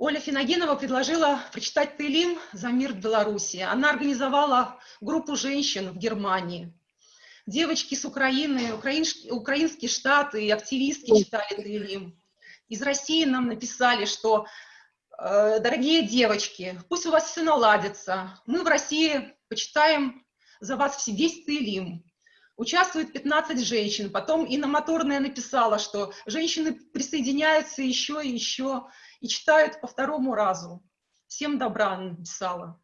Оля Финогенова предложила прочитать Тейлим за мир в Беларуси. Она организовала группу женщин в Германии. Девочки с Украины, украинские, украинские штаты и активистки читали Тейлим. Из России нам написали, что э, дорогие девочки, пусть у вас все наладится. Мы в России почитаем за вас весь Тейлим. Участвует 15 женщин. Потом Инна Моторная написала, что женщины присоединяются еще и еще и читают по второму разу. Всем добра написала.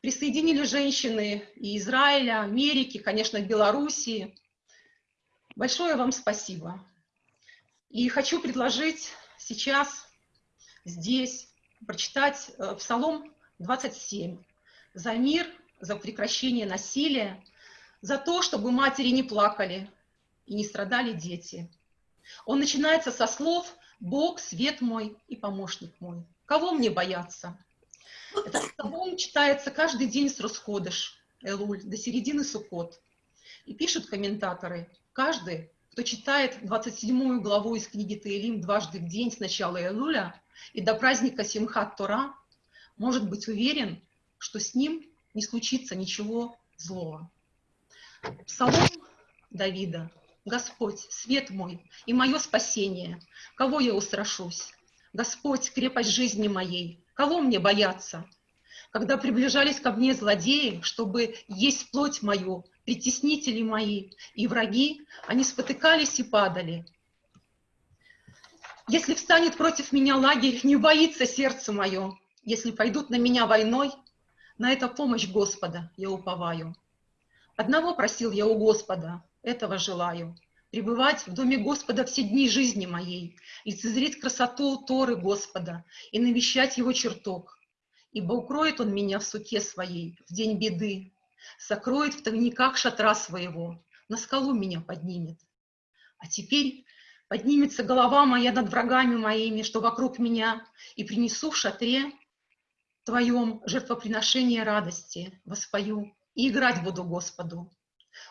Присоединили женщины и Израиля, Америки, конечно, Белоруссии. Большое вам спасибо. И хочу предложить сейчас здесь прочитать э, Псалом 27 за мир, за прекращение насилия, за то, чтобы матери не плакали и не страдали дети. Он начинается со слов Бог, свет мой и помощник мой. Кого мне бояться? Этот псалом читается каждый день с Росходыш, Элуль, до середины Суккот. И пишут комментаторы, каждый, кто читает 27 главу из книги Таилим дважды в день с начала Элуля и до праздника Симхат Тора, может быть уверен, что с ним не случится ничего злого. Псалом Давида Господь, свет мой и мое спасение, кого я устрашусь? Господь, крепость жизни моей, кого мне бояться? Когда приближались ко мне злодеи, чтобы есть плоть мою, притеснители мои и враги, они спотыкались и падали. Если встанет против меня лагерь, не боится сердце мое. Если пойдут на меня войной, на это помощь Господа я уповаю. Одного просил я у Господа, этого желаю. Пребывать в доме Господа все дни жизни моей, лицезреть красоту Торы Господа и навещать Его чертог. Ибо укроет Он меня в суке своей в день беды, сокроет в тайниках шатра своего, на скалу меня поднимет. А теперь поднимется голова моя над врагами моими, что вокруг меня, и принесу в шатре Твоем жертвоприношение радости, воспою, и играть буду Господу.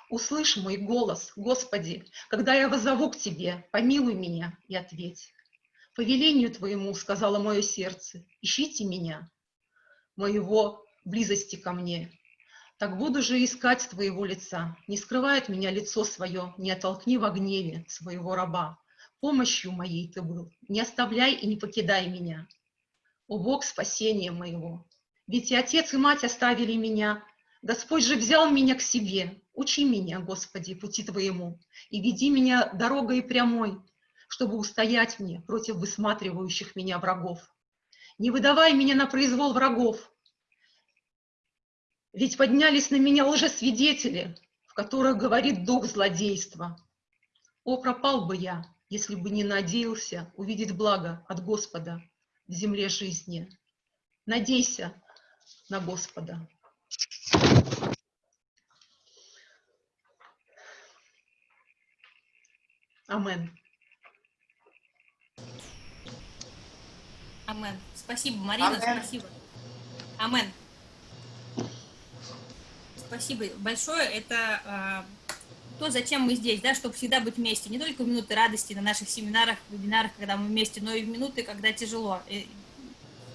Услышь мой голос, Господи, когда я возову к Тебе, помилуй меня и ответь. По велению Твоему, сказала мое сердце, ищите меня, моего близости ко мне. Так буду же искать Твоего лица, не скрывает меня лицо свое, не оттолкни во гневе своего раба. Помощью моей Ты был, не оставляй и не покидай меня. О Бог спасения моего! Ведь и отец, и мать оставили меня, Господь же взял меня к себе. Учи меня, Господи, пути Твоему, и веди меня дорогой прямой, чтобы устоять мне против высматривающих меня врагов. Не выдавай меня на произвол врагов, ведь поднялись на меня лжесвидетели, в которых говорит дух злодейства. О, пропал бы я, если бы не надеялся увидеть благо от Господа в земле жизни. Надейся на Господа. Амен. Амен. Спасибо, Марина, Амен. спасибо. Амен. Спасибо большое. Это э, то, зачем мы здесь, да, чтобы всегда быть вместе. Не только в минуты радости на наших семинарах, вебинарах, когда мы вместе, но и в минуты, когда тяжело. И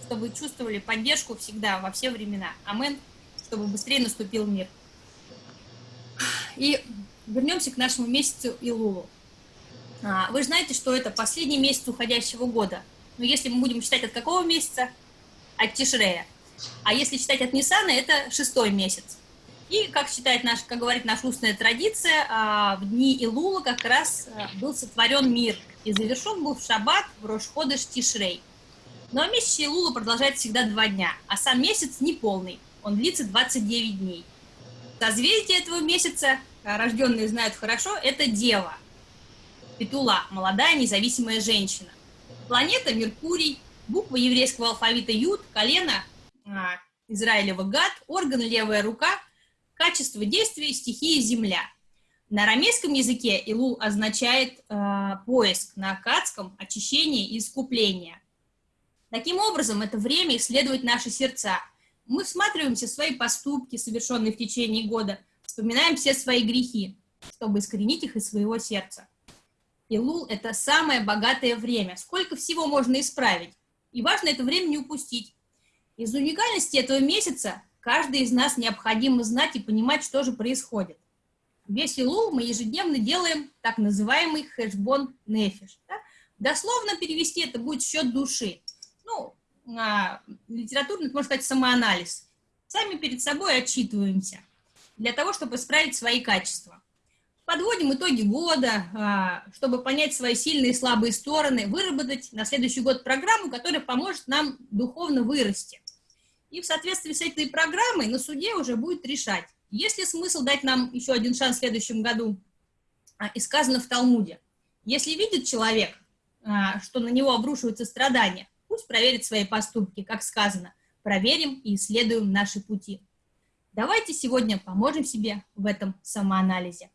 чтобы чувствовали поддержку всегда, во все времена. Амен. Чтобы быстрее наступил мир. И вернемся к нашему месяцу Илулу. А, вы знаете, что это последний месяц уходящего года. Но если мы будем считать от какого месяца? От Тишрея. А если считать от Ниссана, это шестой месяц. И, как считает наш, как говорит наша устная традиция, а, в дни Илула как раз а, был сотворен мир и завершен был в шаббат в Рошходыш Тишрей. Но месяц Илула продолжается всегда два дня, а сам месяц неполный, он длится 29 дней. Созвездие этого месяца, рожденные знают хорошо, это Дева – Петула – молодая независимая женщина. Планета – Меркурий, буква еврейского алфавита Юд, колено а, Израилева Гад, орган левая рука, качество действия, стихия Земля. На арамейском языке Илул означает э, поиск, на акадском – очищение и искупление. Таким образом, это время исследовать наши сердца. Мы всматриваемся в свои поступки, совершенные в течение года, вспоминаем все свои грехи, чтобы искоренить их из своего сердца. Илул – это самое богатое время. Сколько всего можно исправить? И важно это время не упустить. Из уникальности этого месяца каждый из нас необходимо знать и понимать, что же происходит. Весь Илул мы ежедневно делаем так называемый хэшбон нефиш. Да? Дословно перевести это будет счет души. Ну, а, литературно, можно сказать, самоанализ. Сами перед собой отчитываемся для того, чтобы исправить свои качества. Подводим итоги года, а, чтобы понять свои сильные и слабые стороны, выработать на следующий год программу, которая поможет нам духовно вырасти. И в соответствии с этой программой на суде уже будет решать, есть ли смысл дать нам еще один шанс в следующем году. А, и сказано в Талмуде, если видит человек, а, что на него обрушиваются страдания, пусть проверит свои поступки, как сказано, проверим и исследуем наши пути. Давайте сегодня поможем себе в этом самоанализе.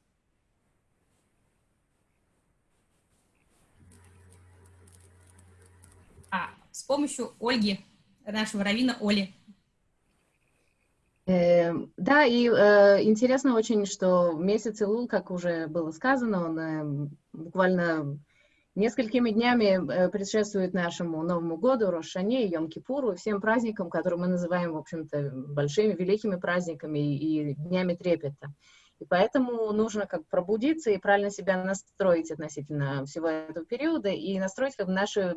а, с помощью Ольги, нашего равина Оли. Э, да, и э, интересно очень, что месяц Илул, как уже было сказано, он э, буквально несколькими днями э, предшествует нашему Новому году, Рошане, Йом-Кипуру, всем праздникам, которые мы называем, в общем-то, большими, великими праздниками и, и днями трепета. И поэтому нужно как пробудиться и правильно себя настроить относительно всего этого периода и настроить как бы наши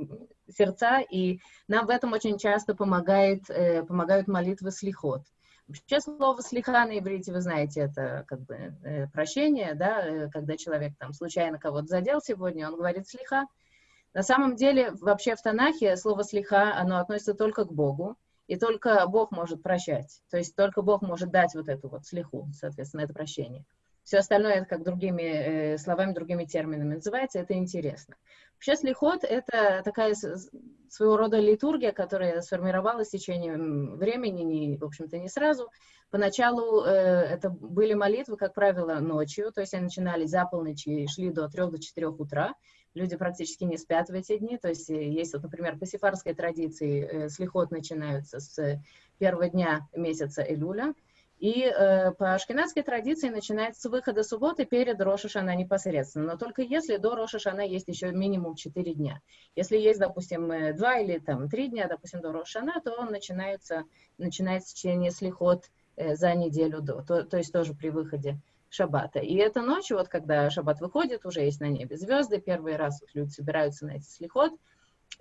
сердца. И нам в этом очень часто помогает, э, помогают молитвы слихот. Вообще слово слиха на иврите, вы знаете, это как бы э, прощение, да, э, когда человек там случайно кого-то задел сегодня, он говорит слиха. На самом деле, вообще в Танахе слово слиха, оно относится только к Богу. И только Бог может прощать. То есть только Бог может дать вот эту вот слеху, соответственно, это прощение. Все остальное, это как другими э, словами, другими терминами называется, это интересно. Вообще слихот — это такая своего рода литургия, которая сформировалась в течение времени, не, в общем-то, не сразу. Поначалу э, это были молитвы, как правило, ночью, то есть они начинались за полночи и шли до 3-4 утра люди практически не спят в эти дни, то есть э, есть, вот, например, по сефарской традиции э, слихот начинаются с первого дня месяца Элюля, и э, по ашкенадской традиции начинается с выхода субботы перед Рошашана непосредственно, но только если до Рошашана есть еще минимум 4 дня. Если есть, допустим, 2 э, или там 3 дня, допустим, до Рошашана, то он начинается, начинается чтение слихот э, за неделю до, то, то есть тоже при выходе шаббата. И эта ночь, вот когда шаббат выходит, уже есть на небе звезды, первый раз вот люди собираются на эти слихот,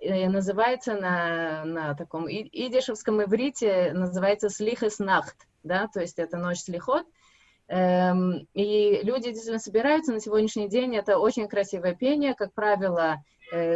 называется на, на таком идишевском иврите, называется слихес нахт, да, то есть это ночь слихот, эм, и люди действительно собираются на сегодняшний день, это очень красивое пение, как правило,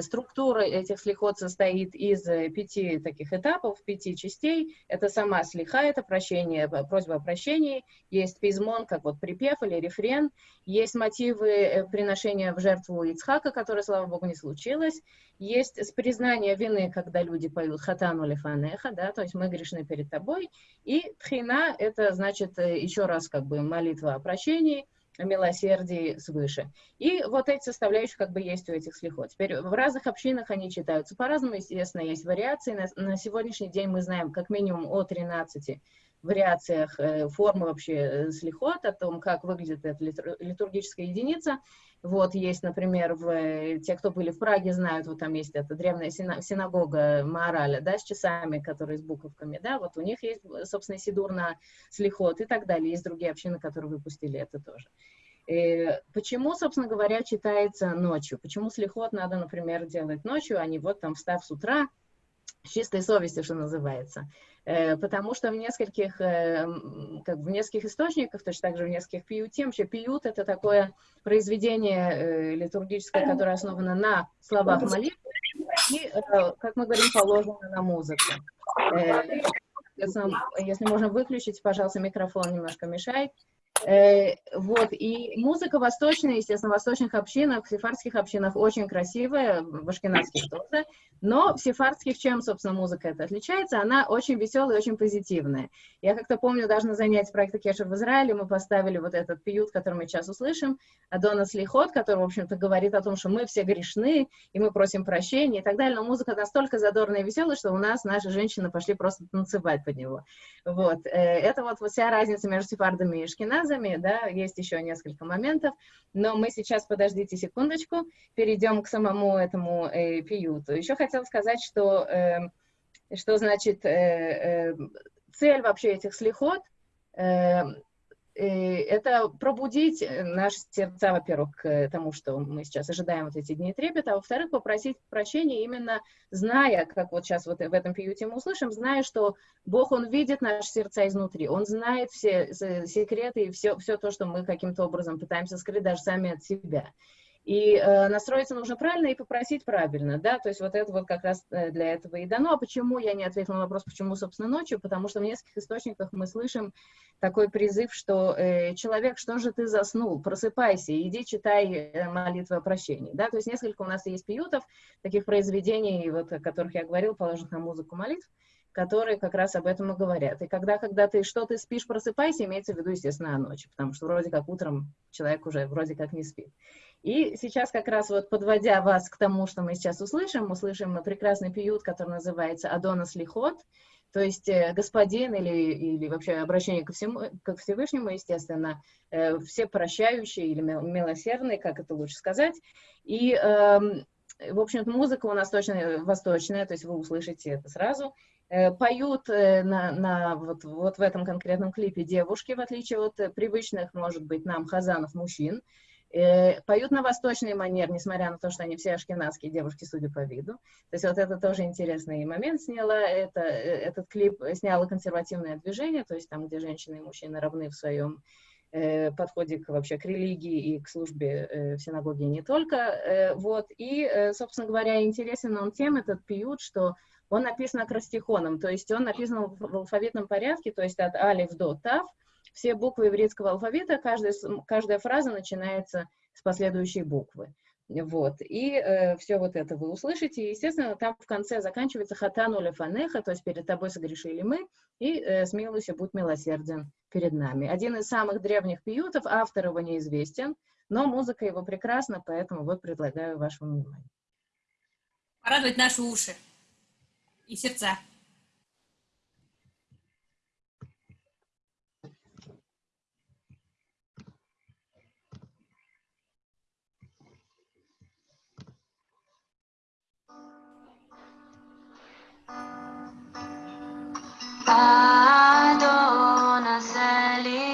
структура этих слихот состоит из э, пяти таких этапов, пяти частей. Это сама слиха, это прощение, просьба о прощении. Есть пизмон, как вот припев или рефрен. Есть мотивы э, приношения в жертву Ицхака, которое, слава Богу, не случилось. Есть признание вины, когда люди поют хатану лефанеха, да, то есть мы грешны перед тобой. И тхина, это значит еще раз как бы молитва о прощении – милосердии свыше. И вот эти составляющие как бы есть у этих слихот. Теперь в разных общинах они читаются по-разному, естественно, есть вариации. На, на сегодняшний день мы знаем как минимум о 13 вариациях э, формы вообще э, слихот, о том, как выглядит эта литургическая единица. Вот есть, например, в, э, те, кто были в Праге, знают, вот там есть эта древняя синагога Маораля, да, с часами, которые с буковками, да, вот у них есть, собственно, сидур на слихот и так далее. Есть другие общины, которые выпустили это тоже. И почему, собственно говоря, читается ночью? Почему слихот надо, например, делать ночью, а не вот там встав с утра, с чистой совестью, что называется? Э, потому что в нескольких, э, как в нескольких источниках, точно так же в нескольких пиютим, вообще пиют это такое произведение э, литургическое, которое основано на словах молитвы, и, как мы говорим, положено на музыку. Если можно выключить, пожалуйста, микрофон немножко мешает. Э, вот, и музыка восточная, естественно, в восточных общинах, в сефардских общинах очень красивая, в ашкенадских тоже, но в сефардских чем, собственно, музыка это отличается? Она очень веселая очень позитивная. Я как-то помню, даже на занятии проекта Кешер в Израиле мы поставили вот этот пьют, который мы сейчас услышим, Адона Слихот, который, в общем-то, говорит о том, что мы все грешны, и мы просим прощения и так далее, но музыка настолько задорная и веселая, что у нас наши женщины пошли просто танцевать под него. Вот, э, это вот вся разница между сефардами и ашкеназами, фразами, да, есть еще несколько моментов, но мы сейчас, подождите секундочку, перейдем к самому этому э, пиюту. Еще хотела сказать, что, э, что значит э, э, цель вообще этих слихот э, это пробудить э, наши сердца, во-первых, к тому, что мы сейчас ожидаем вот эти дни трепета, а во-вторых, попросить прощения именно зная, как вот сейчас вот в этом пиюте мы услышим, зная, что Бог, Он видит наши сердца изнутри, Он знает все секреты и все, все то, что мы каким-то образом пытаемся скрыть даже сами от себя. И э, настроиться нужно правильно и попросить правильно, да, то есть вот это вот как раз э, для этого и дано. А почему я не ответила на вопрос, почему, собственно, ночью? Потому что в нескольких источниках мы слышим такой призыв, что э, человек, что же ты заснул, просыпайся, иди читай э, молитвы о прощении, да, то есть несколько у нас есть пиютов, таких произведений, вот, о которых я говорил, положенных на музыку молитв, которые как раз об этом и говорят. И когда, когда ты что ты спишь, просыпайся, имеется в виду, естественно, ночью, потому что вроде как утром человек уже вроде как не спит. И сейчас как раз вот подводя вас к тому, что мы сейчас услышим, услышим прекрасный пиют, который называется «Адонас Лихот», то есть э, господин или, или вообще обращение ко, всему, ко Всевышнему, естественно, э, все прощающие или милосердные, как это лучше сказать. И, э, в общем-то, музыка у нас точно восточная, то есть вы услышите это сразу. Э, поют э, на, на, вот, вот в этом конкретном клипе девушки, в отличие от привычных, может быть, нам хазанов мужчин. Э, поют на восточный манер, несмотря на то, что они все ашкенадские девушки, судя по виду. То есть вот это тоже интересный момент сняла. Это, э, этот клип сняло консервативное движение, то есть там, где женщины и мужчины равны в своем э, подходе к, вообще к религии и к службе э, в синагоге не только. Э, вот. И, э, собственно говоря, интересен он тем, этот пиют, что он написан акростихоном, то есть он написан в алфавитном порядке, то есть от алиф до тав, все буквы еврейского алфавита, каждая, каждая фраза начинается с последующей буквы. Вот, и э, все вот это вы услышите, и, естественно, там в конце заканчивается хатану лефанеха, то есть перед тобой согрешили мы, и э, смилуйся, будь милосерден перед нами. Один из самых древних пиютов, автор его неизвестен, но музыка его прекрасна, поэтому вот предлагаю вашему вниманию. Порадовать наши уши и сердца. Adonai Selim.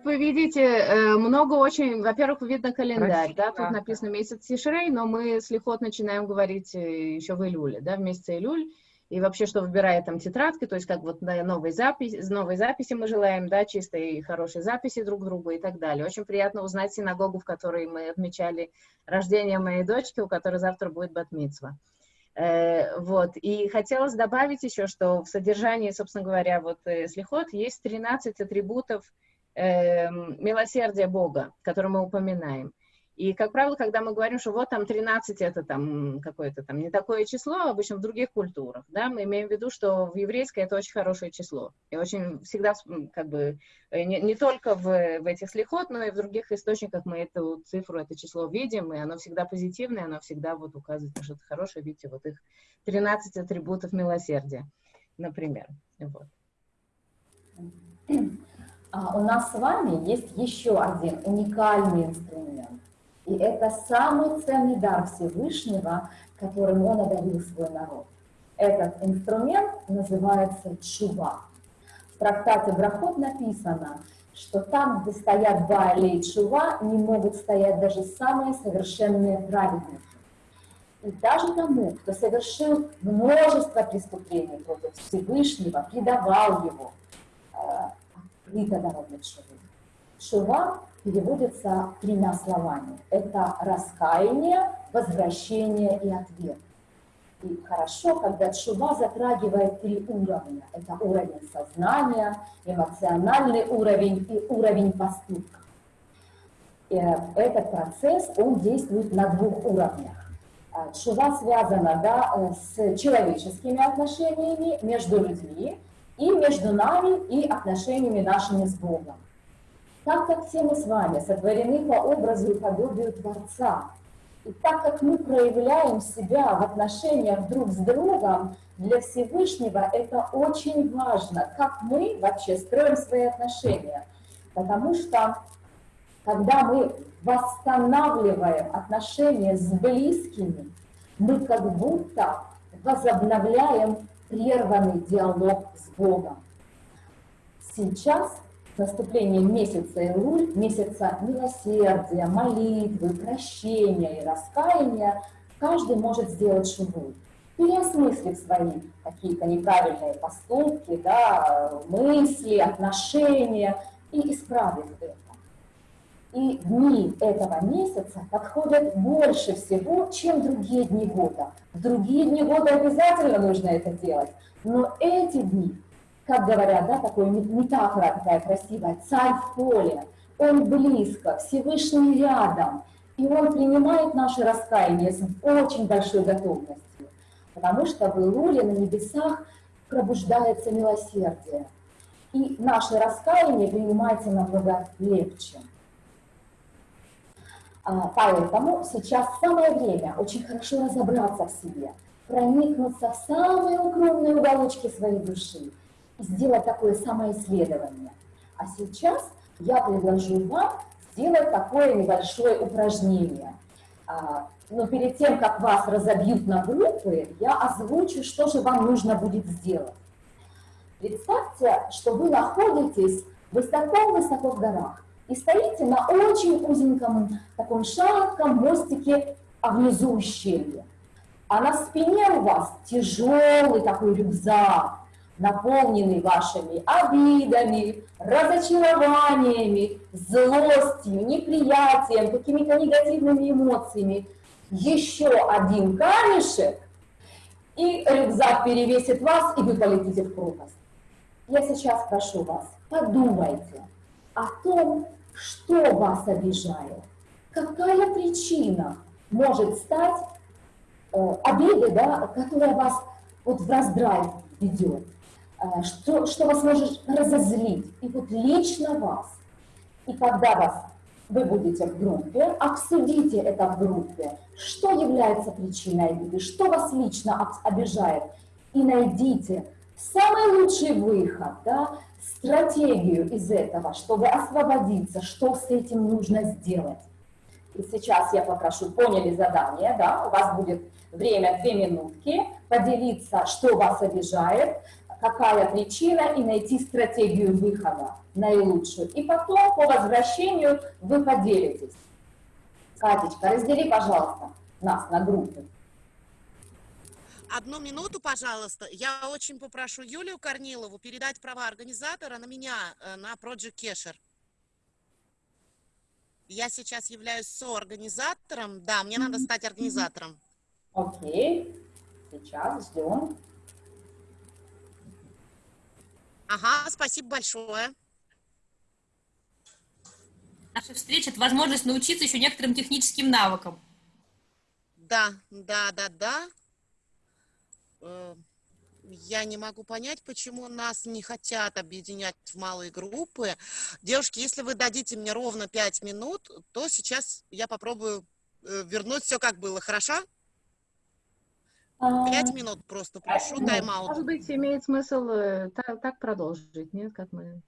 Как вы видите, э, много очень, во-первых, видно календарь, Красиво, да, тут написано месяц Тишрей, но мы с лихот начинаем говорить э, еще в июле, да, в месяце июль, и вообще, что выбирает там тетрадки, то есть как вот на новой записи, новой записи мы желаем, да, чистой и хорошей записи друг другу и так далее. Очень приятно узнать синагогу, в которой мы отмечали рождение моей дочки, у которой завтра будет батмицва. Э, вот, и хотелось добавить еще, что в содержании, собственно говоря, вот слихот есть 13 атрибутов э, милосердия Бога, которые мы упоминаем. И, как правило, когда мы говорим, что вот там 13 это там какое-то там не такое число, обычно в других культурах, да, мы имеем в виду, что в еврейской это очень хорошее число. И очень всегда, как бы, э, не, не только в, в этих слихот, но и в других источниках мы эту цифру, это число видим, и оно всегда позитивное, оно всегда вот указывает на что-то хорошее. Видите, вот их 13 атрибутов милосердия, например. Вот. А у нас с вами есть еще один уникальный инструмент. И это самый ценный дар Всевышнего, которым он одарил свой народ. Этот инструмент называется чува. В трактате Брахот написано, что там, где стоят Баали и Чува, не могут стоять даже самые совершенные праведники. И даже тому, кто совершил множество преступлений против Всевышнего, предавал его, э, открыто дорога Чувы. Чува переводится тремя словами. Это раскаяние, возвращение и ответ. И хорошо, когда чува затрагивает три уровня. Это уровень сознания, эмоциональный уровень и уровень поступка. И этот процесс, он действует на двух уровнях. Чува связана да, э, с человеческими отношениями между людьми и между нами и отношениями нашими с Богом. Так как все мы с вами сотворены по образу и подобию Творца, и так как мы проявляем себя в отношениях друг с другом, для Всевышнего это очень важно, как мы вообще строим свои отношения. Потому что когда мы восстанавливаем отношения с близкими, мы как будто возобновляем прерванный диалог с Богом. Сейчас наступлением месяца Илуль, месяца милосердия, молитвы, прощения и раскаяния, каждый может сделать шубу, переосмыслив свои какие-то неправильные поступки, да, мысли, отношения и исправив это. И дни этого месяца подходят больше всего, чем другие дни года. В другие дни года обязательно нужно это делать, но эти дни как говорят, да, такой метафора такая красивая, царь в поле, он близко, Всевышний рядом, и он принимает наше раскаяние с очень большой готовностью, потому что в Илуле на небесах пробуждается милосердие, и наше раскаяние принимается намного легче. А, поэтому сейчас самое время очень хорошо разобраться в себе, проникнуться в самые укромные уголочки своей души, сделать такое самоисследование. А сейчас я предложу вам сделать такое небольшое упражнение. А, но перед тем, как вас разобьют на группы, я озвучу, что же вам нужно будет сделать. Представьте, что вы находитесь высоко-высоко в горах и стоите на очень узеньком таком шатком мостике, а внизу ущелье. А на спине у вас тяжелый такой рюкзак, наполненный вашими обидами, разочарованиями, злостью, неприятием, какими-то негативными эмоциями, еще один камешек, и рюкзак перевесит вас, и вы полетите в пропасть. Я сейчас прошу вас, подумайте о том, что вас обижает, какая причина может стать э, обидой, да, которая вас вот в раздрай ведет. Э, что, что вас может разозлить, и вот лично вас. И когда вас, вы будете в группе, обсудите это в группе, что является причиной обиды, что вас лично обижает, и найдите самый лучший выход, да, стратегию из этого, чтобы освободиться, что с этим нужно сделать. И сейчас я попрошу, поняли задание, да, у вас будет время две минутки, поделиться, что вас обижает, какая причина и найти стратегию выхода наилучшую. И потом по возвращению вы поделитесь. Катечка, раздели, пожалуйста, нас на группы. Одну минуту, пожалуйста. Я очень попрошу Юлию Корнилову передать права организатора на меня, э, на Project Kesher. Я сейчас являюсь соорганизатором. Да, мне надо стать организатором. Окей, сейчас ждем. Ага, спасибо большое. Наша встреча – это возможность научиться еще некоторым техническим навыкам. Да, да, да, да. Э, Я не могу понять, почему нас не хотят объединять в малые группы. Девушки, если вы дадите мне ровно 5 минут, то сейчас я попробую э, вернуть все как было, хорошо? А, Пять минут просто прошу, тайм-аут. Может быть, имеет смысл э, та- так продолжить, нет, как мы...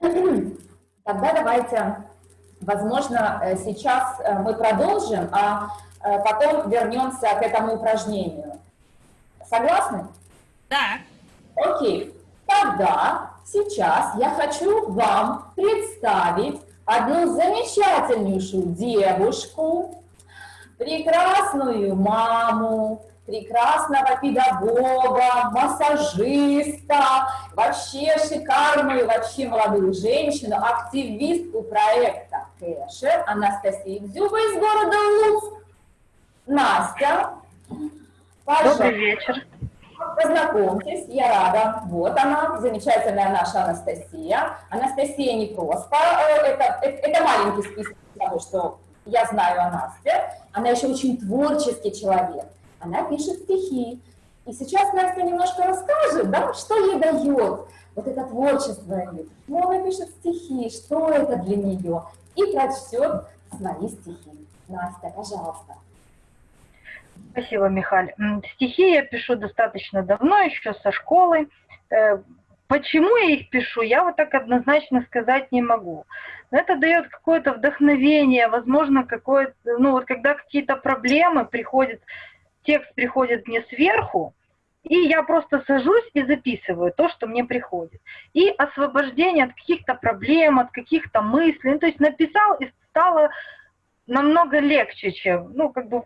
Тогда давайте, возможно, сейчас мы продолжим, а потом вернемся к этому упражнению. Согласны? Да, Окей. Тогда сейчас я хочу вам представить одну замечательнейшую девушку, прекрасную маму, прекрасного педагога, массажиста, вообще шикарную, вообще молодую женщину, активистку проекта Кэшер Анастасию Дзюба из города Луцк. Настя, пожалуйста. Добрый вечер. Познакомьтесь, я рада. Вот она, замечательная наша Анастасия. Анастасия не просто, э, это, это, это маленький список того, что я знаю о Насте. Она еще очень творческий человек. Она пишет стихи. И сейчас Настя немножко расскажет, да, что ей дает вот это творчество. Ну, она пишет стихи, что это для нее. И прочтет свои стихи. Настя, пожалуйста. Спасибо, Михаль. Стихи я пишу достаточно давно, еще со школы. Э, Почему я их пишу, я вот так однозначно сказать не могу. Это дает какое-то вдохновение, возможно, какое-то, ну вот когда какие-то проблемы приходят, текст приходит мне сверху, и я просто сажусь и записываю то, что мне приходит. И освобождение от каких-то проблем, от каких-то мыслей. Ну, то есть написал и стало намного легче, чем, ну, как бы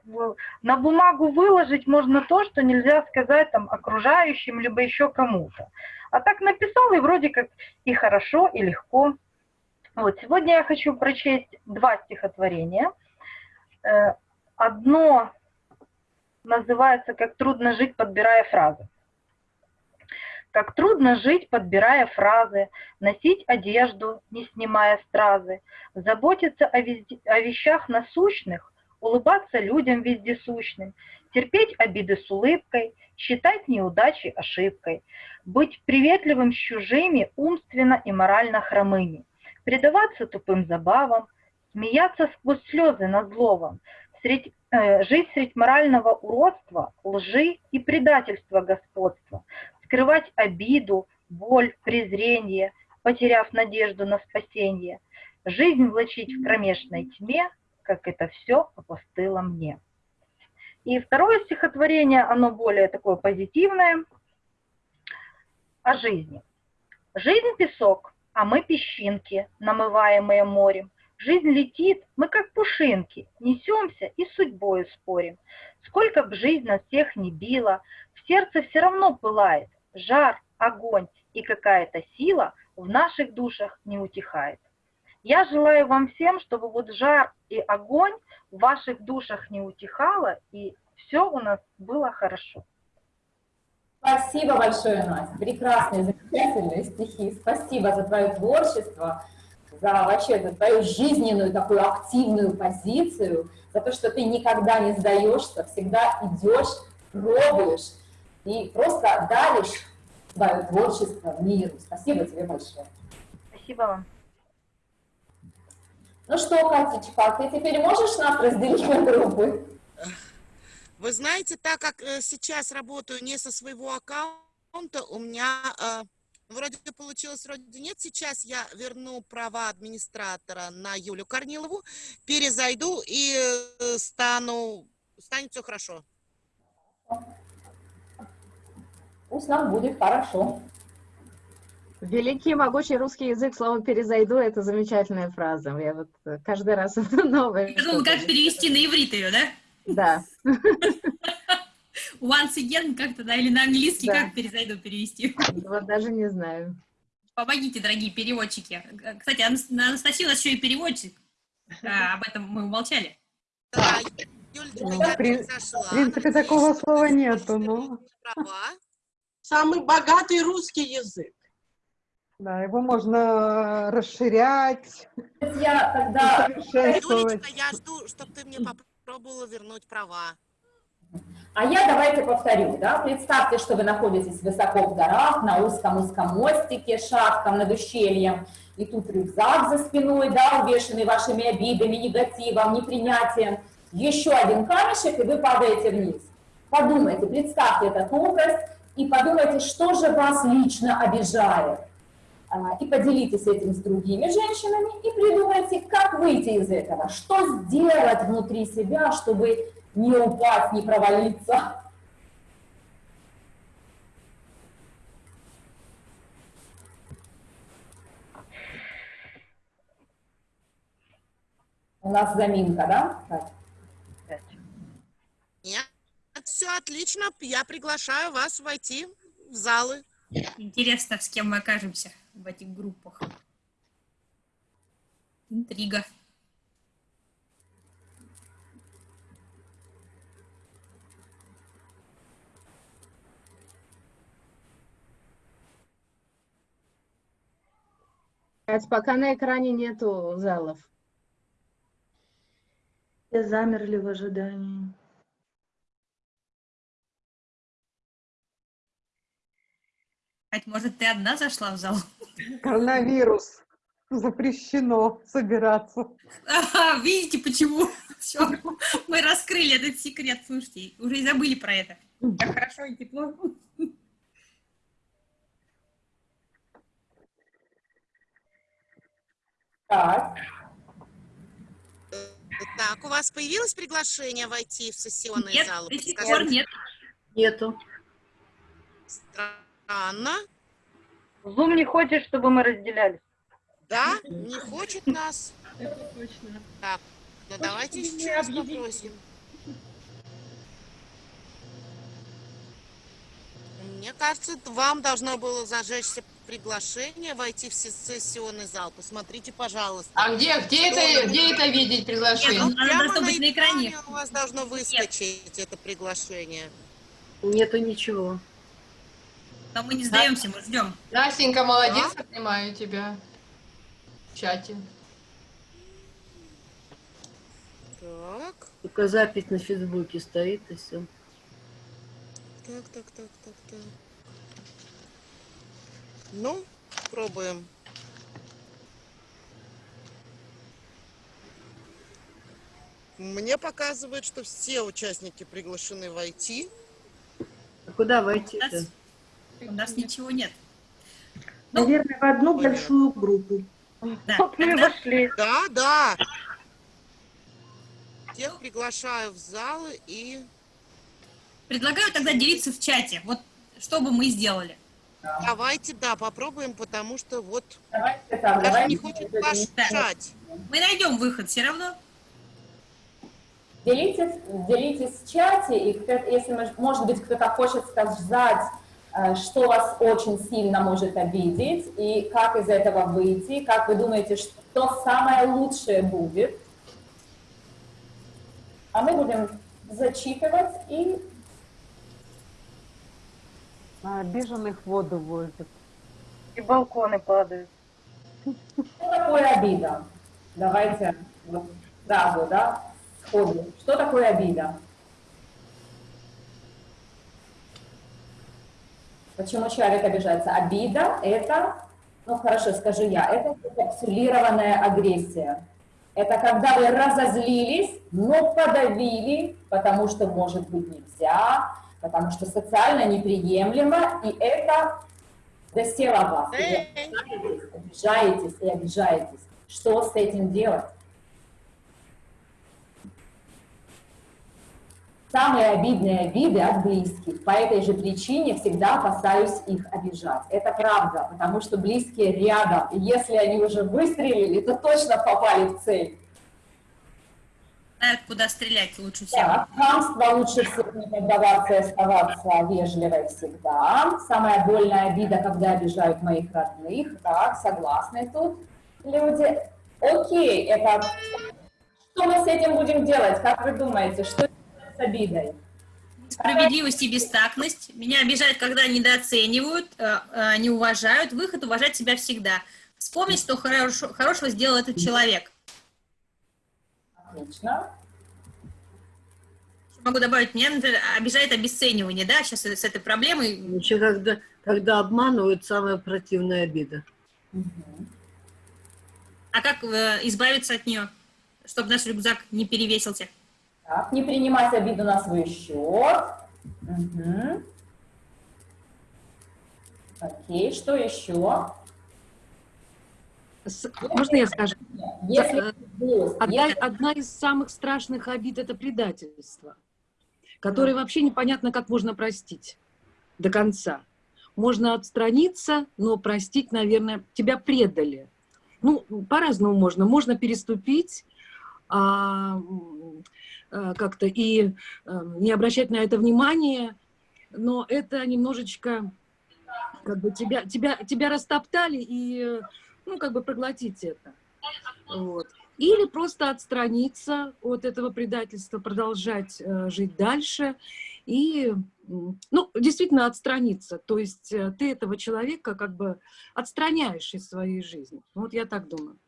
на бумагу выложить можно то, что нельзя сказать там окружающим, либо еще кому-то. А так написал, и вроде как и хорошо, и легко. Вот, сегодня я хочу прочесть два стихотворения. Э, Одно называется «Как трудно жить, подбирая фразы». Как трудно жить, подбирая фразы, носить одежду, не снимая стразы, заботиться о, везде- о вещах насущных, улыбаться людям вездесущным, терпеть обиды с улыбкой, считать неудачи ошибкой, быть приветливым с чужими, умственно и морально хромыми, предаваться тупым забавам, смеяться сквозь слезы над зловом, средь, э, жить средь морального уродства, лжи и предательства господства, скрывать обиду, боль, презрение, потеряв надежду на спасение, жизнь влачить в кромешной тьме, как это все опостыло мне. И второе стихотворение, оно более такое позитивное, о жизни. Жизнь песок, а мы песчинки, намываемые морем. Жизнь летит, мы как пушинки, несемся и судьбою спорим. Сколько б жизнь нас всех не била, в сердце все равно пылает жар, огонь, и какая-то сила в наших душах не утихает. Я желаю вам всем, чтобы вот жар и огонь в ваших душах не утихало, и все у нас было хорошо. Спасибо большое, Настя. Прекрасные, замечательные стихи. Спасибо за твое творчество, за вообще за твою жизненную такую активную позицию, за то, что ты никогда не сдаешься, всегда идешь, пробуешь и просто даришь свое творчество миру. Спасибо тебе большое. Спасибо вам. Ну что, Катечка, ты теперь можешь нас разделить на группы? Вы знаете, так как э, сейчас работаю не со своего аккаунта, у меня э, вроде получилось, вроде нет. Сейчас я верну права администратора на Юлю Корнилову, перезайду и э, стану, станет все хорошо. Пусть нам будет хорошо. Великий могучий русский язык, слово «перезайду» — это замечательная фраза. Я вот э, каждый раз это новое. Я думала, как перевести на иврит ее, да? Да. Once again как-то, да, или на английский Да. как перезайду перевести. Вот даже не знаю. Помогите, дорогие переводчики. Кстати, Анас- Анастасия у нас еще и переводчик. А, об этом мы умолчали. Да, Юль, Ну, меня в при- произошла. В принципе, такого слова нету, но Права. Самый богатый русский язык. да, его можно расширять, Я тогда. Юлечка, я жду, чтобы ты мне попробовала вернуть права. А я давайте повторю, да, представьте, что вы находитесь высоко в горах, на узком-узком мостике, шахтом над ущельем, и тут рюкзак за спиной, да, увешанный вашими обидами, негативом, непринятием, еще один камешек, и вы падаете вниз. Подумайте, представьте этот образ, и подумайте, что же вас лично обижает. А, И поделитесь этим с другими женщинами, и придумайте, как выйти из этого, что сделать внутри себя, чтобы не упасть, не провалиться. У нас заминка, да? Так. Нет, все отлично. Я приглашаю вас войти в залы. Интересно, с кем мы окажемся в этих группах. Интрига. Пока на экране нету залов. Все замерли в ожидании. Кать, может, ты одна зашла в зал? Коронавирус. Запрещено собираться. Ага, видите, почему? Все, мы раскрыли этот секрет. Слушайте, уже и забыли про это. Как хорошо и тепло. Так, Так, у вас появилось приглашение войти в сессионный Нет, зал? до сих пор нет. Нету. Странно. Зум не хочет, чтобы мы разделялись. Да, не хочет нас. Это точно. Так, ну давайте еще раз попросим. Мне кажется, вам должно было зажечься приглашение войти в се- сессионный зал. Посмотрите, пожалуйста. А где, где это, где это видеть Нет, приглашение? ну, оно Прямо должно быть на экране. у вас должно выскочить это приглашение. Нету ничего. Но мы не сдаемся, мы ждем. Настенька, молодец, обнимаю тебя в чате. Так, Только запись на Фейсбуке стоит и все. так, так, так, так, так. Ну, пробуем. Мне показывает, что все участники приглашены войти. А куда войти-то? У нас ничего нет. Ну, Наверное, в одну понятно. большую группу. Да, Вот мы вошли. Да, да. Тех приглашаю в залы и... предлагаю тогда делиться в чате. Вот что бы мы сделали. Давайте, да, попробуем, потому что вот давайте так, даже давайте. не хочет мешать. Мы найдем выход все равно. Делитесь, делитесь в чате, и если, мож- может быть, кто-то хочет сказать, что вас очень сильно может обидеть, и как из этого выйти, как вы думаете, что самое лучшее будет. А мы будем зачитывать и А обиженных воду возят. И балконы падают. что такое обида? Давайте вот сразу, да, сходу. Что такое обида? Почему человек обижается? Обида – это, ну хорошо, скажу я, это капсулированная агрессия. Это когда вы разозлились, но подавили, потому что, может быть, нельзя, потому что социально неприемлемо, и это засело в вас. И вы обижаетесь и обижаетесь. Что с этим делать? Самые обидные обиды от близких. По этой же причине всегда опасаюсь их обижать. Это правда, потому что близкие рядом. И если они уже выстрелили, то точно попали в цель. Знают, куда стрелять лучше всего. Так, хамство лучше всего не поддаваться и оставаться вежливой всегда. Самая больная обида, когда обижают моих родных. Так, согласны тут люди. Окей, это... Что мы с этим будем делать? Как вы думаете, что с обидой? Справедливость и бестактность. Меня обижают, когда недооценивают, э, э, не уважают. Выход уважать себя всегда. Вспомнить, что хорошо, хорошего сделал этот человек. Отлично. Могу добавить, меня, например, обижает обесценивание, да, сейчас с этой проблемой. Еще когда, когда обманывают, самая противная обида. А как э, избавиться от нее, чтобы наш рюкзак не перевесился? Так, не принимать обиду на свой счет. Мгм. Окей, что еще? С- Можно я скажу? Если Одна, если- одна из самых страшных обид – это предательство, которое вообще непонятно, как можно простить до конца. Можно отстраниться, но простить, наверное, тебя предали. Ну, по-разному можно. Можно переступить а, э, как-то и э, не обращать на это внимания, но это немножечко как бы тебя, тебя, тебя растоптали и, ну, как бы проглотить это. Вот. Или просто отстраниться от этого предательства, продолжать э, жить дальше и, ну, действительно отстраниться. То есть э, ты этого человека как бы отстраняешь из своей жизни. Вот я так думаю.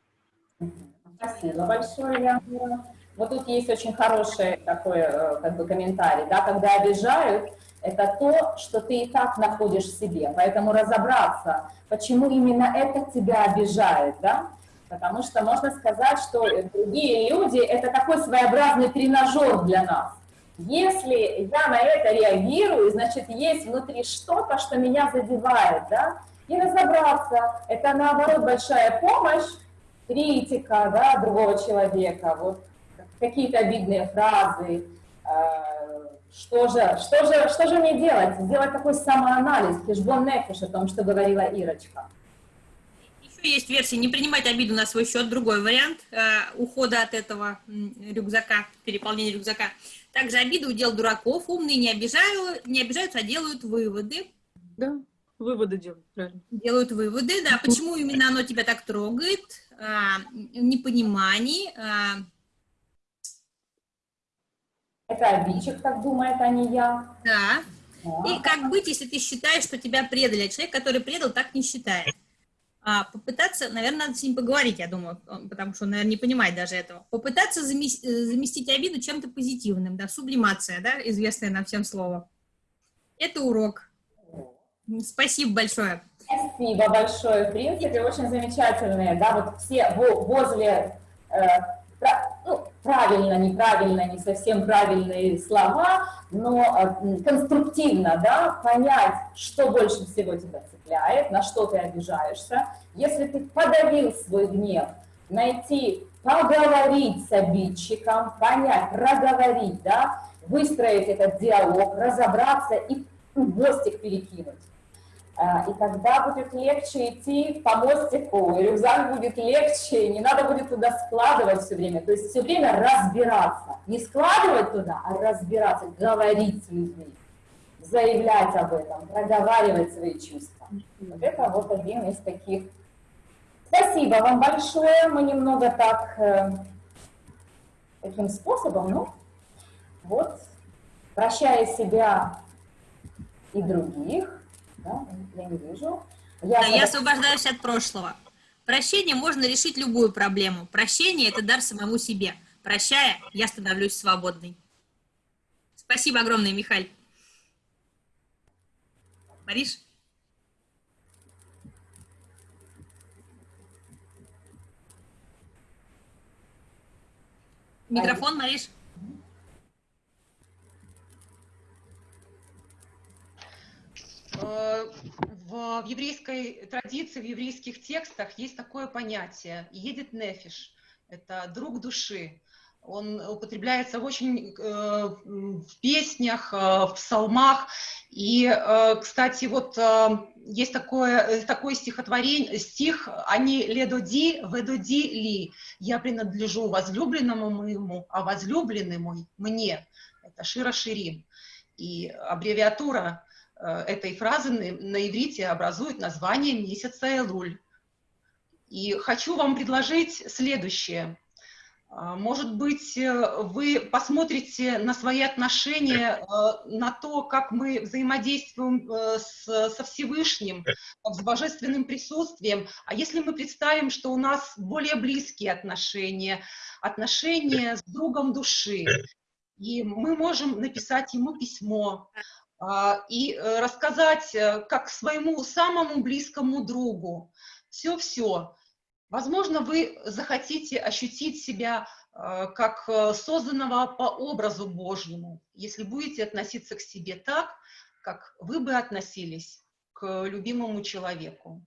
Спасибо большое, Яна. Вот тут есть очень хороший такой э, как бы комментарий, да, когда обижают, это то, что ты и так находишь в себе, поэтому разобраться, почему именно это тебя обижает, да, потому что можно сказать, что другие люди – это такой своеобразный тренажер для нас. Если я на это реагирую, значит, есть внутри что-то, что меня задевает, да, и разобраться, это наоборот большая помощь, критика, да, другого человека, вот какие-то обидные фразы, э, что же, что же, что же мне делать? Сделать такой самоанализ, хешбон нефиш, о том, что говорила Ирочка. Еще есть версия не принимать обиду на свой счет, другой вариант э, ухода от этого рюкзака, переполнения рюкзака. Также обиду удел дураков, умные не, обижают, не обижаются, а делают выводы. Да, выводы делают, правильно. Делают выводы, да, почему именно оно тебя так трогает, а, непонимание, а, Это обидчик так думает, а не я. да. Да. И как быть, если ты считаешь, что тебя предали, а человек, который предал, так не считает? А, попытаться, наверное, надо с ним поговорить, я думаю, потому что он, наверное, не понимает даже этого. Попытаться замес- э, заместить обиду чем-то позитивным, да, сублимация, да, известное нам всем слово. Это урок. Спасибо большое. Спасибо большое. В принципе, очень замечательные, да, вот все во- возле, э, пра- ну, правильно, неправильно, не совсем правильные слова, но э, конструктивно, да, понять, что больше всего тебя цепляет, на что ты обижаешься. Если ты подавил свой гнев, найти, поговорить с обидчиком, понять, проговорить, да, выстроить этот диалог, разобраться и мостик перекинуть. А, И тогда будет легче идти по мостику, и рюкзак будет легче, не надо будет туда складывать все время. То есть все время разбираться. Не складывать туда, а разбираться, говорить с людьми, заявлять об этом, проговаривать свои чувства. Вот это вот один из таких. Спасибо вам большое. Мы немного так э, таким способом, ну, вот, прощая себя и других, да, я не вижу. Я, Да, я освобождаюсь от прошлого. Прощение можно решить любую проблему. Прощение – это дар самому себе. Прощая, я становлюсь свободной. Спасибо огромное, Михаль. Мариш? Микрофон, Мариш? В, в еврейской традиции, в еврейских текстах есть такое понятие «едет нефиш» — это друг души. Он употребляется очень э, в песнях, э, в псалмах. И, э, кстати, вот э, есть такое, э, такое стихотворение, стих «Они ледоди, ведоди ли». «Я принадлежу возлюбленному моему, а возлюбленный мой мне». Это Шира Ширим. И аббревиатура э, этой фразы на, на иврите образует название месяца Элуль. И хочу вам предложить следующее. А, может быть, э, вы посмотрите на свои отношения, э, на то, как мы взаимодействуем э, с, со Всевышним, с божественным присутствием. А если мы представим, что у нас более близкие отношения, отношения с другом души, и мы можем написать ему письмо и рассказать как своему самому близкому другу все-все, Возможно, вы захотите ощутить себя э, как э, созданного по образу Божьему, если будете относиться к себе так, как вы бы относились к любимому человеку.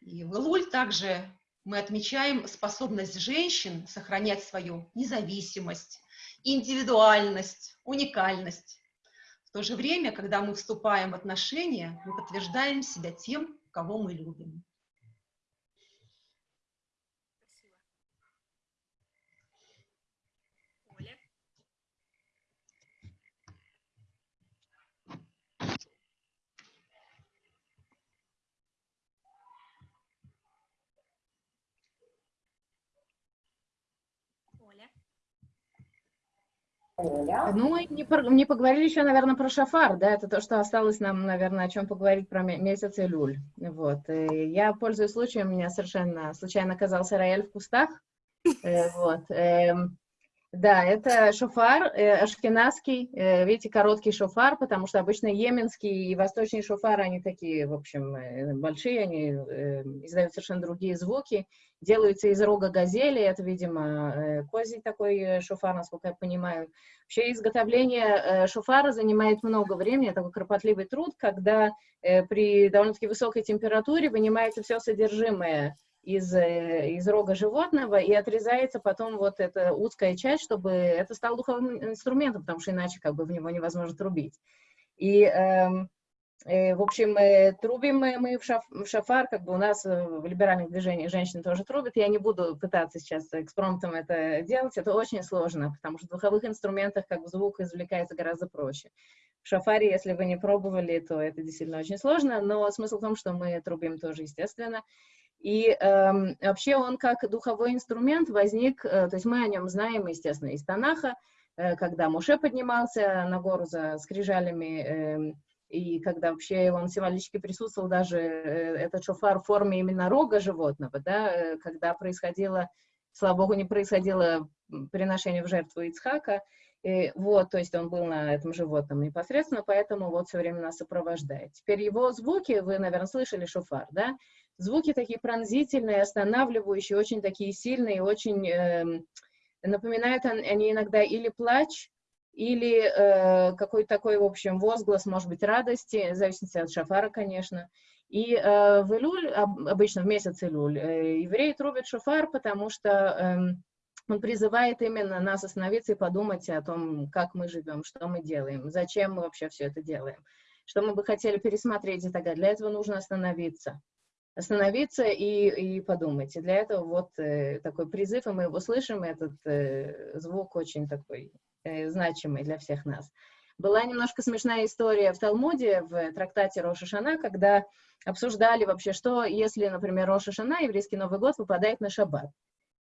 И в Илуль также мы отмечаем способность женщин сохранять свою независимость, индивидуальность, уникальность. В то же время, когда мы вступаем в отношения, мы подтверждаем себя тем, кого мы любим. Ну, не, не поговорили еще, наверное, про шафар, да, это то, что осталось нам, наверное, о чем поговорить про месяц Илюль. Вот. И я, пользуясь случаем, у меня совершенно случайно оказался рояль в кустах. Э, вот. Да, это шофар, э, ашкенадский, э, видите, короткий шофар, потому что обычно йеменский и восточный шофар, они такие, в общем, э, большие, они э, издают совершенно другие звуки, делаются из рога газели, это, видимо, э, козий такой э, шофар, насколько я понимаю. Вообще изготовление э, шофара занимает много времени, такой кропотливый труд, когда э, при довольно-таки высокой температуре вынимается все содержимое из, э, из рога животного и отрезается потом вот эта узкая часть, чтобы это стал духовым инструментом, потому что иначе как бы в него невозможно трубить. И, э, э, в общем, э, трубим мы в, шаф, в шафар, как бы у нас в либеральных движениях женщины тоже трубят. Я не буду пытаться сейчас экспромтом это делать, это очень сложно, потому что в духовых инструментах как бы звук извлекается гораздо проще. В шафаре, если вы не пробовали, то это действительно очень сложно, но смысл в том, что мы трубим тоже, естественно. И э, вообще он как духовой инструмент возник, э, то есть мы о нем знаем, естественно, из Танаха, э, когда Муше поднимался на гору за скрижалями, э, и когда вообще он символически присутствовал даже э, этот шофар в форме именно рога животного, да, э, когда происходило, слава богу, не происходило приношение в жертву Ицхака, и вот, то есть он был на этом животном непосредственно, поэтому вот все время нас сопровождает. Теперь его звуки, вы, наверное, слышали шофар, да? Звуки такие пронзительные, останавливающие, очень такие сильные, очень э, напоминают они иногда или плач, или э, какой-то такой, в общем, возглас, может быть, радости, в зависимости от шафара, конечно. И э, в Илюль, обычно в месяц Илюль, э, евреи трубят шофар, потому что э, он призывает именно нас остановиться и подумать о том, как мы живем, что мы делаем, зачем мы вообще все это делаем, что мы бы хотели пересмотреть и так далее. Для этого нужно остановиться остановиться и, и подумать. И для этого вот э, такой призыв, и мы его слышим, этот э, звук очень такой э, значимый для всех нас. Была немножко смешная история в Талмуде, в трактате Роша Шана, когда обсуждали вообще, что если, например, Роша Шана, еврейский Новый год, выпадает на шаббат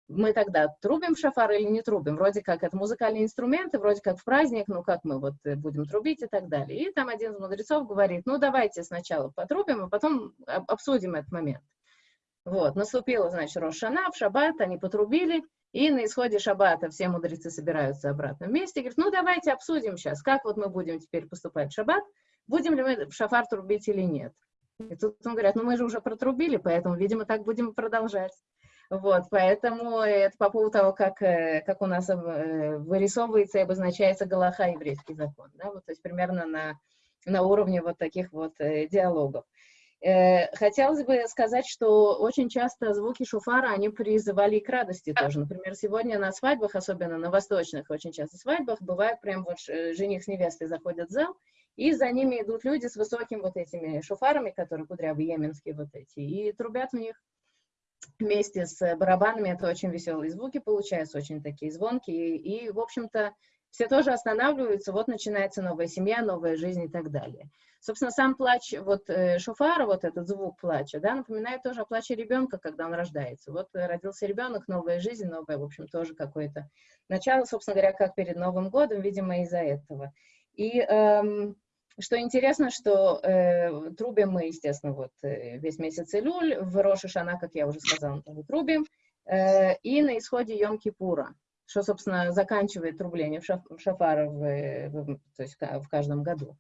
мы тогда трубим шафар или не трубим? Вроде как это музыкальные инструменты, вроде как в праздник, ну как мы вот э, будем трубить и так далее. И там один из мудрецов говорит, ну давайте сначала потрубим, а потом обсудим этот момент. Вот, наступила, значит, Рошана, в шаббат они потрубили, и на исходе шаббата все мудрецы собираются обратно вместе, говорят, ну давайте обсудим сейчас, как вот мы будем теперь поступать в шаббат, будем ли мы в шафар трубить или нет. И тут он говорят, ну мы же уже протрубили, поэтому, видимо, так будем продолжать. Вот, поэтому это по поводу того, как, э, как у нас э, вырисовывается и обозначается Галаха, еврейский закон. Да? Вот, то есть примерно на, на уровне вот таких вот э, диалогов. Хотелось бы сказать, что очень часто звуки шуфара, они призывали к радости тоже. Например, сегодня на свадьбах, особенно на восточных очень часто свадьбах, бывает прям вот жених с невестой заходят в зал, и за ними идут люди с высокими вот этими шуфарами, которые кудрявые, йеменские вот эти, и трубят в них вместе с барабанами. Это очень веселые звуки получаются, очень такие звонкие. И, в общем-то, все тоже останавливаются, вот начинается новая семья, новая жизнь и так далее. Собственно, сам плач вот э, шофара, вот этот звук плача, да, напоминает тоже о плаче ребенка, когда он рождается. Вот родился ребенок, новая жизнь, новое, в общем, тоже какое-то начало, собственно говоря, как перед Новым годом, видимо, из-за этого. И эм, что интересно, что э, трубим мы, естественно, вот э, весь месяц Илюль, в Роша Шана, как я уже сказала, мы трубим, э, и на исходе Йом-Кипура, что, собственно, заканчивает трубление в, шаф, в шафар в, в, то есть в каждом году.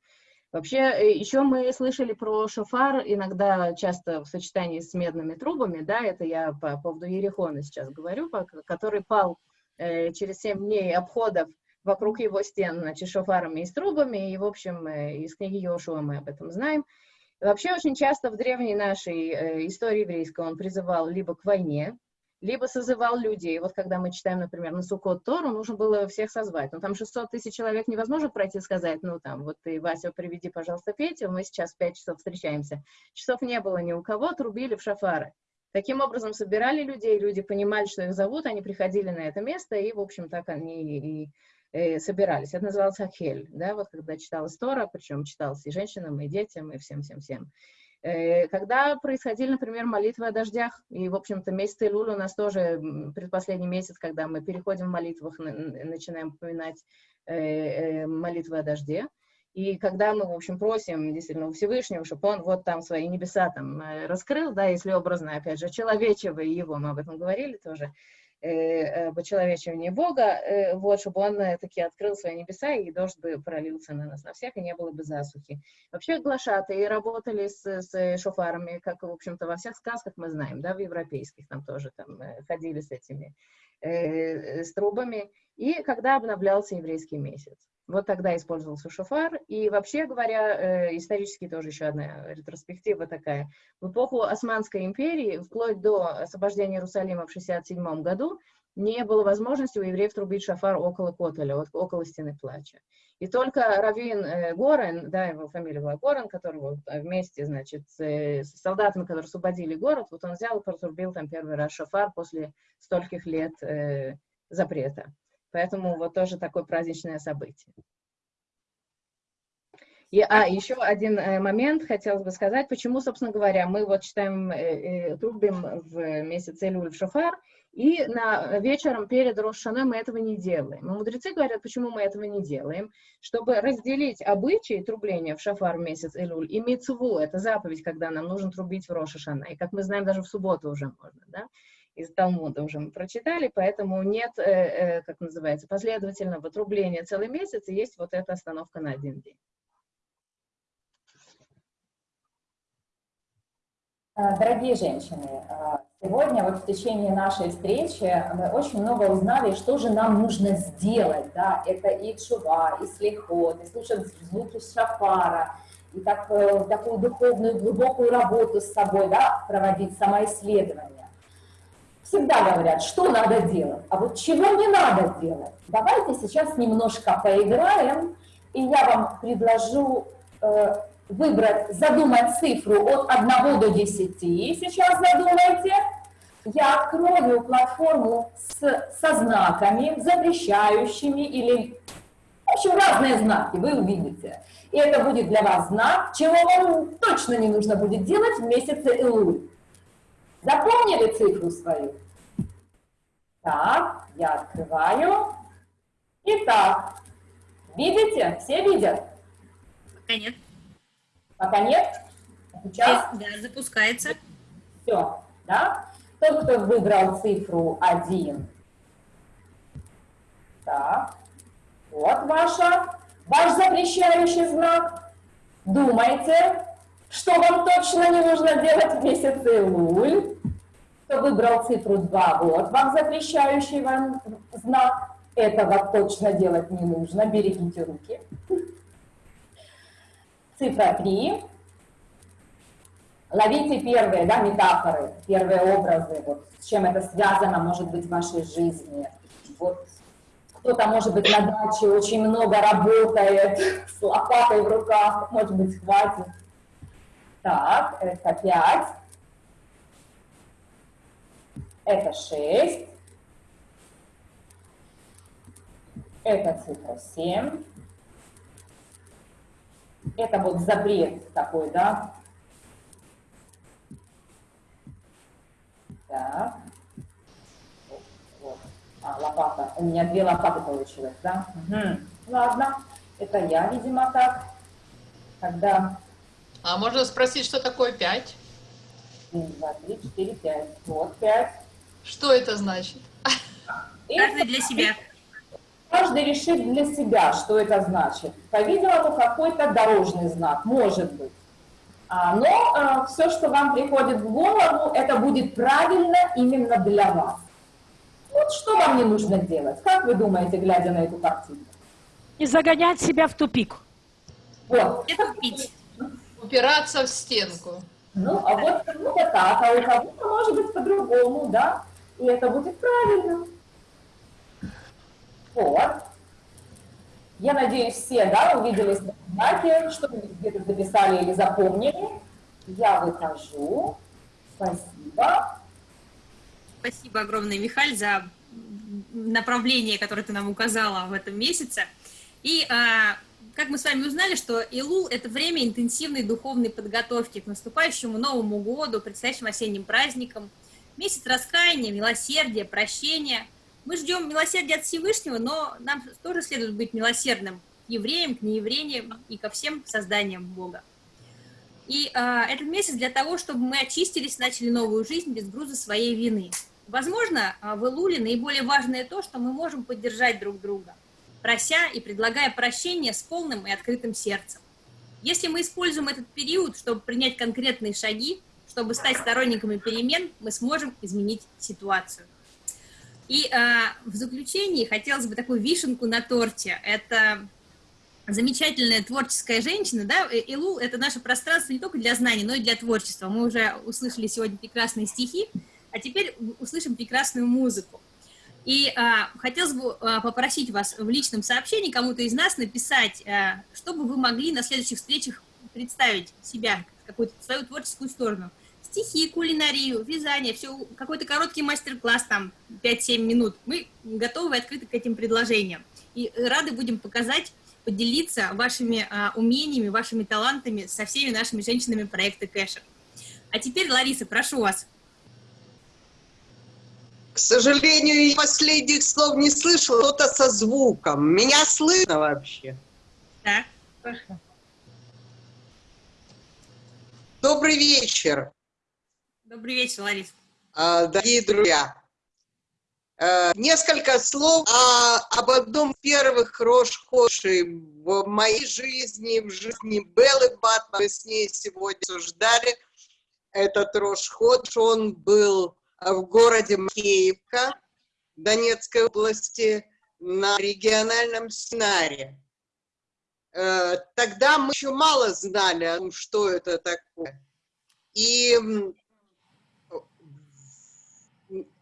Вообще, э, еще мы слышали про шофар, иногда часто в сочетании с медными трубами, да, это я по поводу Ерехона сейчас говорю, который пал э, через 7 дней обходов вокруг его стен, значит, шофарами и с трубами, и, в общем, э, из книги Йошуа мы об этом знаем. Вообще, очень часто в древней нашей э, истории еврейской он призывал либо к войне, либо созывал людей. Вот когда мы читаем, например, на Сукот Тору, нужно было всех созвать. Ну, там 600 тысяч человек невозможно пройти и сказать, ну, там, вот ты, Вася, приведи, пожалуйста, Петю, мы сейчас в 5 часов встречаемся. Часов не было ни у кого, трубили в шафары. Таким образом, собирали людей, люди понимали, что их зовут, они приходили на это место, и, в общем, так они и э, собирались. Это называлось Ахель, да, вот когда читалась Тора, причем читалась и женщинам, и детям, и всем-всем-всем. Э, когда происходили, например, молитвы о дождях, и, в общем-то, месяц Илюль у нас тоже предпоследний месяц, когда мы переходим в молитвах, начинаем упоминать э, молитвы о дожде, и когда мы, в общем, просим действительно Всевышнего, чтобы он вот там свои небеса там раскрыл, да, если образно, опять же, человечего его, мы об этом говорили тоже, э, почеловечивание Бога, э, вот, чтобы он э, таки открыл свои небеса, и дождь бы пролился на нас, на всех, и не было бы засухи. Вообще глашатые работали с, с шофарами, как, в общем-то, во всех сказках мы знаем, да, в европейских там тоже там ходили с этими, э, с трубами, и когда обновлялся еврейский месяц. Вот тогда использовался шофар. И вообще говоря, э, исторически тоже еще одна ретроспектива такая. В эпоху Османской империи, вплоть до освобождения Иерусалима в 67 году, не было возможности у евреев трубить шафар около Котеля, вот, около стены плача. И только Равин э, Горен, да, его фамилия была Горен, который вот вместе, значит, с, с солдатами, которые освободили город, вот он взял и протрубил там первый раз шафар после стольких лет э, запрета. Поэтому вот тоже такое праздничное событие. И, а, еще один э, момент хотелось бы сказать, почему, собственно говоря, мы вот читаем, э, э, трубим в месяц Элюль в шофар, и на, вечером перед Рошаной мы этого не делаем. Но мудрецы говорят, почему мы этого не делаем, чтобы разделить обычаи трубления в шафар в месяц Элюль и мицву, это заповедь, когда нам нужно трубить в Рошашана, и как мы знаем, даже в субботу уже можно, да, из Талмуда уже мы прочитали, поэтому нет, э, э, как называется, последовательного трубления целый месяц, и есть вот эта остановка на один день. Э, дорогие женщины, э, сегодня вот в течение нашей встречи мы очень много узнали, что же нам нужно сделать. Да? Это и чува, и слихот, и слушать звуки шафара, и так, э, такую духовную, глубокую работу с собой, да, проводить самоисследование всегда говорят, что надо делать, а вот чего не надо делать. Давайте сейчас немножко поиграем, и я вам предложу э, выбрать, задумать цифру от 1 до 10. Сейчас задумайте. Я открою платформу с, со знаками, запрещающими или, в общем, разные знаки, вы увидите. И это будет для вас знак, чего вам точно не нужно будет делать в месяце Илуль. Запомнили цифру свою? Так, я открываю. Итак, видите? Все видят? Пока нет. Пока нет? Сейчас? Да, запускается. Все, да? Тот, кто выбрал цифру 1. Так, вот ваша, ваш запрещающий знак. Думайте, что вам точно не нужно делать в месяце Луль. Кто выбрал цифру 2, вот вам запрещающий вам знак. Этого точно делать не нужно, берегите руки. Цифра 3. Ловите первые да, метафоры, первые образы, вот, с чем это связано, может быть, в вашей жизни. Вот кто-то, может быть, на даче очень много работает, с лопатой в руках, может быть, хватит. Так, это 5. Это 6. Это цифра 7. Это вот запрет такой, да? Так. Вот. А, лопата. У меня две лопаты получилось, да? Угу. Ладно. Это я, видимо, так. Тогда... А можно спросить, что такое 5? 1, 2, 3, 4, 5. Вот 5. Что это значит? Каждый для себя. Каждый решит для себя, что это значит. По-видимому, какой-то дорожный знак, может быть. А, но а, все, что вам приходит в голову, это будет правильно именно для вас. Вот что вам не нужно делать? Как вы думаете, глядя на эту картину? Не загонять себя в тупик. Вот. Не тупить. Упираться в стенку. Ну, а вот кому-то так, а у кого-то может быть по-другому, да? И это будет правильно. Вот. Я надеюсь, все, да, увидели знаки, что вы где-то записали или запомнили. Я выхожу. Спасибо. Спасибо огромное, Михаль, за направление, которое ты нам указала в этом месяце. И а, как мы с вами узнали, что Илул – это время интенсивной духовной подготовки к наступающему Новому году, предстоящим осенним праздникам. Месяц раскаяния, милосердия, прощения. Мы ждем милосердия от Всевышнего, но нам тоже следует быть милосердным к евреям, к неевреям и ко всем созданиям Бога. И а, этот месяц для того, чтобы мы очистились, начали новую жизнь без груза своей вины. Возможно, а, в Илуле наиболее важное то, что мы можем поддержать друг друга, прося и предлагая прощение с полным и открытым сердцем. Если мы используем этот период, чтобы принять конкретные шаги, чтобы стать сторонниками перемен, мы сможем изменить ситуацию. И а, в заключении хотелось бы такую вишенку на торте. Это замечательная творческая женщина, да, Илул – это наше пространство не только для знаний, но и для творчества. Мы уже услышали сегодня прекрасные стихи, а теперь услышим прекрасную музыку. И а, хотелось бы а, попросить вас в личном сообщении кому-то из нас написать, а, чтобы вы могли на следующих встречах представить себя, какую-то свою творческую сторону. Стихи, кулинарию, вязание, все, какой-то короткий мастер-класс, там, 5-7 минут. Мы готовы и открыты к этим предложениям. И рады будем показать поделиться вашими а, умениями, вашими талантами со всеми нашими женщинами проекта Кэшер. А теперь, Лариса, прошу вас. К сожалению, я последних слов не слышала, что-то со звуком. Меня слышно вообще? Да, слышно. Добрый вечер. Добрый вечер, Лариса. А, дорогие друзья, Э, несколько слов о, об одном из первых Рошхоши в моей жизни, в жизни Беллы Батман. Мы с ней сегодня обсуждали этот Рошход. Он был в городе Макеевка Донецкой области на региональном семинаре. Э, тогда мы еще мало знали что это такое. И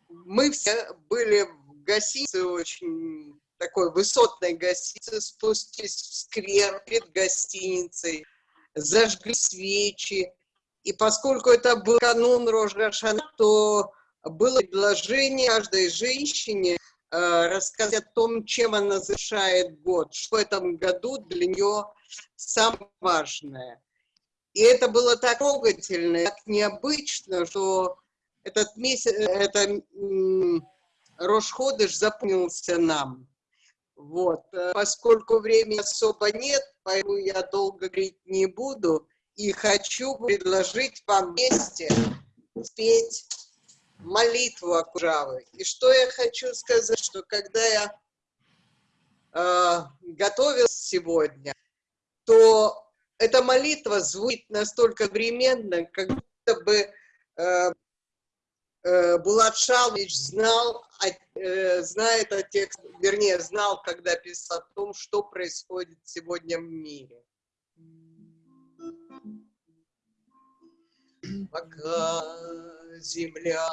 мы все были в гостинице, очень такой высотной гостинице, спустились в сквер перед гостиницей, зажгли свечи. И поскольку это был канун Рожгашана, то было предложение каждой женщине э, рассказать о том, чем она завершает год, что в этом году для нее самое важное. И это было так трогательно, так необычно, что этот месяц, это Рошходыш запомнился нам. Вот. Поскольку времени особо нет, поэтому я долго говорить не буду. И хочу предложить вам вместе спеть молитву Акужавы. И что я хочу сказать, что когда я э, готовилась сегодня, то эта молитва звучит настолько временно, как будто бы э, Э, Булат Шалович знал, э, знает о тех, вернее, знал, когда писал о том, что происходит сегодня в мире. пока земля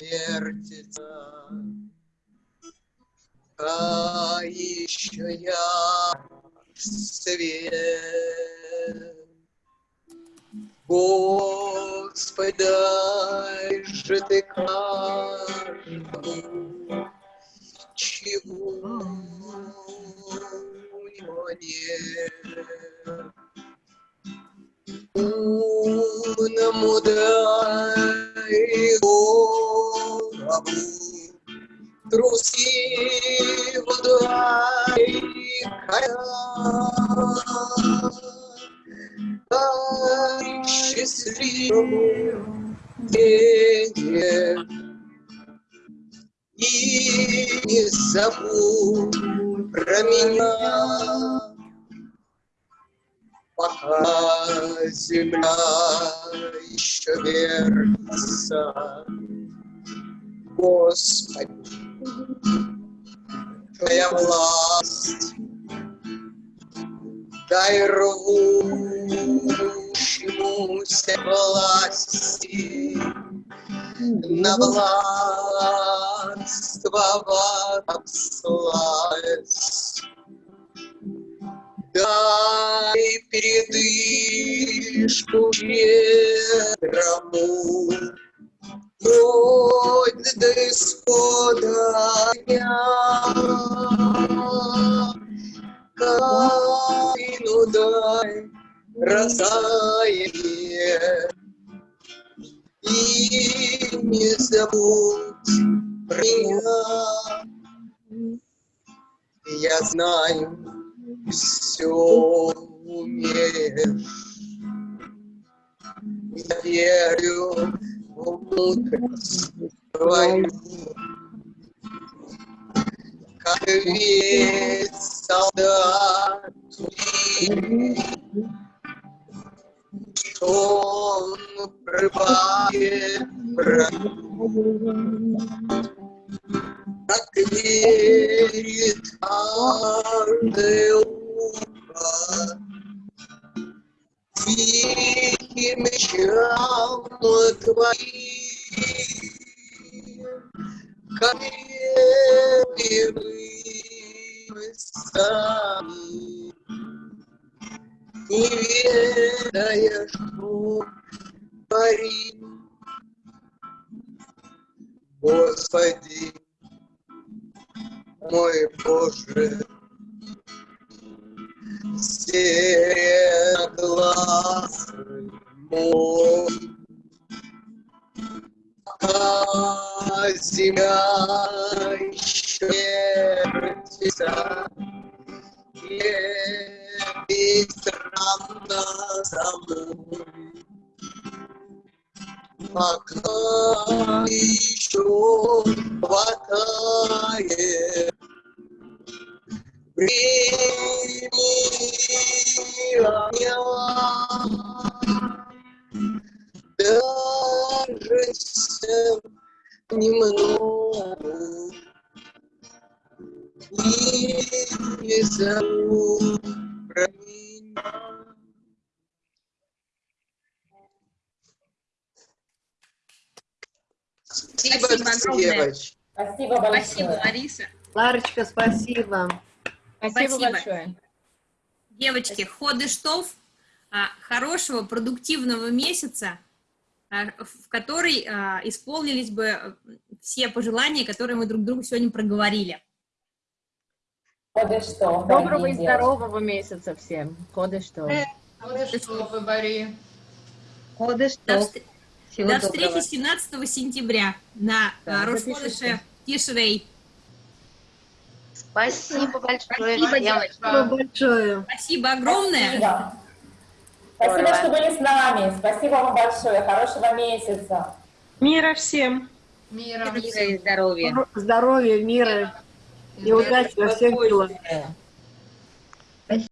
вертится, а еще я свет. Господи, дай же ты каждому, чего нет. Умному дай голову, трусливо дай коня. Дай счастливому денег и не забудь про меня. Пока земля еще вертится, Господи, Твоя власть, дай рвущемуся власти. На властвовать славец. Дай передышку щедрому, Хоть до исхода дня. Каину дай раздаяние, И не забудь про меня. Я знаю, все умеешь. Я верю в мудрость твою. Как ведь солдат что он прибавит как верит ухо, тихим мечам твоим, как мы сами, не ведая, что творим. Господи, мой Боже, глаз мой, а земля Спасибо. Спасибо, Лариса. Ларочка, спасибо. Спасибо большое. Девочки, ходыштов, а, хорошего, продуктивного месяца, а, в который а, исполнились бы э, все пожелания, которые мы друг другу сегодня проговорили. Ходы что, Доброго и здорового месяца всем. Ходы что? Бари. Ходы До, что? до встречи 17 сентября на Да, Тишрей. Спасибо большое, Спасибо, девочки. Спасибо большое. Спасибо огромное. Спасибо. Спасибо, что были с нами. Спасибо вам большое. Хорошего месяца. Мира всем. Мира. Мира и здоровья. Здоровья, мира и удачи во всех делах.